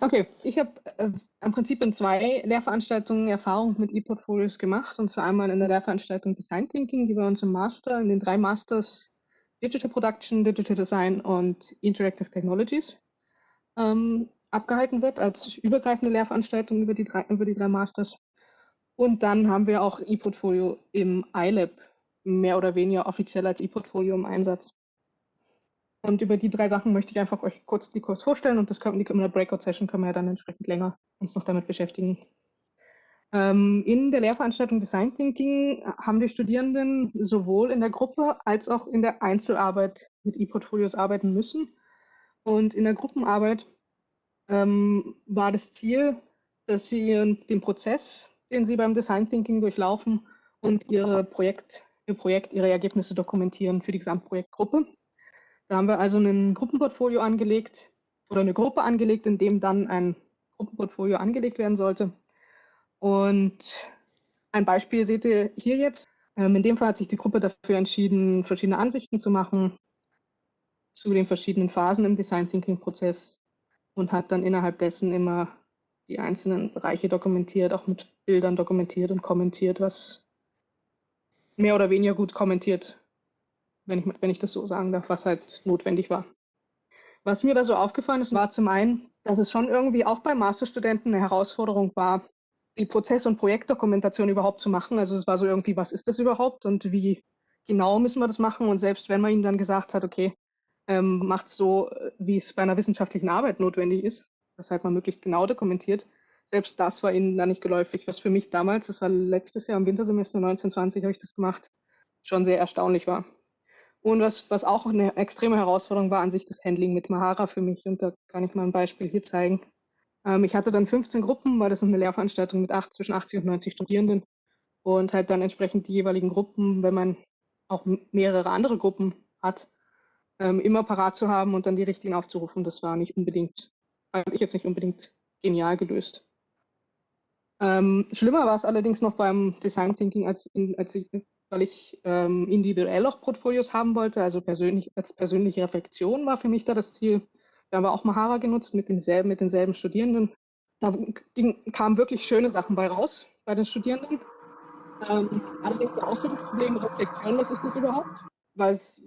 Okay, ich habe äh, im Prinzip in zwei Lehrveranstaltungen Erfahrung mit E-Portfolios gemacht. Und zwar einmal in der Lehrveranstaltung Design Thinking, die bei uns im Master, in den drei Masters Digital Production, Digital Design und Interactive Technologies ähm, abgehalten wird, als übergreifende Lehrveranstaltung über die drei, über die drei Masters. Und dann haben wir auch E-Portfolio im iLab mehr oder weniger offiziell als E-Portfolio im Einsatz. Und über die drei Sachen möchte ich einfach euch kurz die kurz vorstellen und das können, in der Breakout-Session können wir ja dann entsprechend länger uns noch damit beschäftigen. Ähm, in der Lehrveranstaltung Design Thinking haben die Studierenden sowohl in der Gruppe als auch in der Einzelarbeit mit E-Portfolios arbeiten müssen. Und in der Gruppenarbeit ähm, war das Ziel, dass sie den Prozess, den sie beim Design Thinking durchlaufen und ihre Projekt, ihr Projekt, ihre Ergebnisse dokumentieren für die Gesamtprojektgruppe. Da haben wir also ein Gruppenportfolio angelegt oder eine Gruppe angelegt, in dem dann ein Gruppenportfolio angelegt werden sollte. Und ein Beispiel seht ihr hier jetzt. Ähm, in dem Fall hat sich die Gruppe dafür entschieden, verschiedene Ansichten zu machen zu den verschiedenen Phasen im Design Thinking Prozess und hat dann innerhalb dessen immer die einzelnen Bereiche dokumentiert, auch mit Bildern dokumentiert und kommentiert, was mehr oder weniger gut kommentiert wenn ich, wenn ich das so sagen darf, was halt notwendig war. Was mir da so aufgefallen ist, war zum einen, dass es schon irgendwie auch bei Masterstudenten eine Herausforderung war, die Prozess- und Projektdokumentation überhaupt zu machen. Also es war so irgendwie, was ist das überhaupt und wie genau müssen wir das machen? Und selbst wenn man ihnen dann gesagt hat, okay, ähm, macht es so, wie es bei einer wissenschaftlichen Arbeit notwendig ist, das halt man möglichst genau dokumentiert, selbst das war ihnen da nicht geläufig, was für mich damals, das war letztes Jahr im Wintersemester 1920 habe ich das gemacht, schon sehr erstaunlich war. Und was, was auch eine extreme Herausforderung war an sich das Handling mit Mahara für mich. Und da kann ich mal ein Beispiel hier zeigen. Ähm, ich hatte dann 15 Gruppen, weil das eine Lehrveranstaltung mit acht, zwischen 80 und 90 Studierenden. Und halt dann entsprechend die jeweiligen Gruppen, wenn man auch mehrere andere Gruppen hat, ähm, immer parat zu haben und dann die richtigen aufzurufen. Das war nicht unbedingt, fand ich jetzt nicht unbedingt genial gelöst. Ähm, schlimmer war es allerdings noch beim Design Thinking, als, in, als ich weil ich ähm, individuell auch Portfolios haben wollte, also persönlich als persönliche Reflexion war für mich da das Ziel. Da haben wir auch Mahara genutzt mit denselben, mit denselben Studierenden. Da ging, kamen wirklich schöne Sachen bei raus bei den Studierenden. Ähm, allerdings war auch so das Problem Reflexion, was ist das überhaupt? Weil es,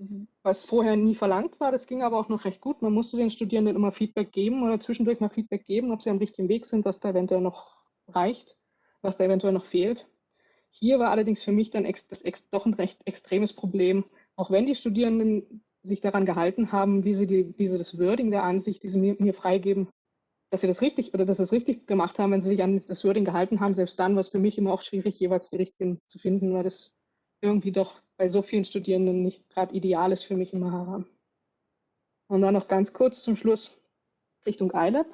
vorher nie verlangt war. Das ging aber auch noch recht gut. Man musste den Studierenden immer Feedback geben oder zwischendurch mal Feedback geben, ob sie am richtigen Weg sind, was da eventuell noch reicht, was da eventuell noch fehlt. Hier war allerdings für mich dann das doch ein recht extremes Problem, auch wenn die Studierenden sich daran gehalten haben, wie sie, die, wie sie das Wording der Ansicht, die sie mir, mir freigeben, dass sie das richtig oder dass sie es richtig gemacht haben, wenn sie sich an das Wording gehalten haben. Selbst dann war es für mich immer auch schwierig, jeweils die richtigen zu finden, weil das irgendwie doch bei so vielen Studierenden nicht gerade ideal ist für mich immer. Und dann noch ganz kurz zum Schluss Richtung iLab.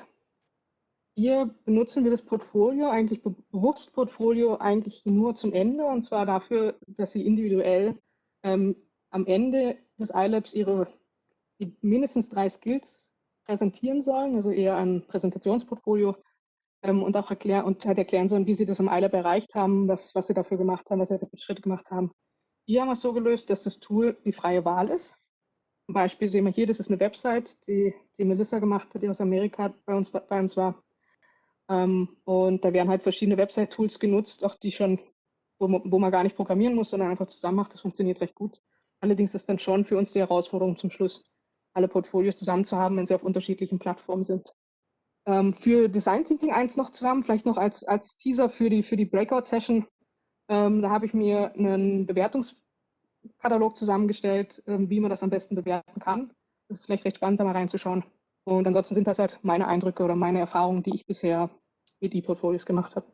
Hier benutzen wir das Portfolio, eigentlich bewusst Portfolio, eigentlich nur zum Ende und zwar dafür, dass Sie individuell ähm, am Ende des iLabs Ihre mindestens drei Skills präsentieren sollen, also eher ein Präsentationsportfolio ähm, und auch erklären und halt erklären sollen, wie Sie das im iLab erreicht haben, was, was Sie dafür gemacht haben, was Sie für Schritte gemacht haben. Hier haben wir es so gelöst, dass das Tool die freie Wahl ist. Zum Beispiel sehen wir hier, das ist eine Website, die, die Melissa gemacht hat, die aus Amerika bei uns, bei uns war. Ähm, und da werden halt verschiedene Website-Tools genutzt, auch die schon, wo man, wo man gar nicht programmieren muss, sondern einfach zusammen macht. Das funktioniert recht gut. Allerdings ist dann schon für uns die Herausforderung zum Schluss, alle Portfolios zusammen zu haben, wenn sie auf unterschiedlichen Plattformen sind. Ähm, für Design Thinking eins noch zusammen, vielleicht noch als, als Teaser für die, für die Breakout-Session. Ähm, da habe ich mir einen Bewertungskatalog zusammengestellt, ähm, wie man das am besten bewerten kann. Das ist vielleicht recht spannend, da mal reinzuschauen. Und ansonsten sind das halt meine Eindrücke oder meine Erfahrungen, die ich bisher mit E-Portfolios gemacht habe.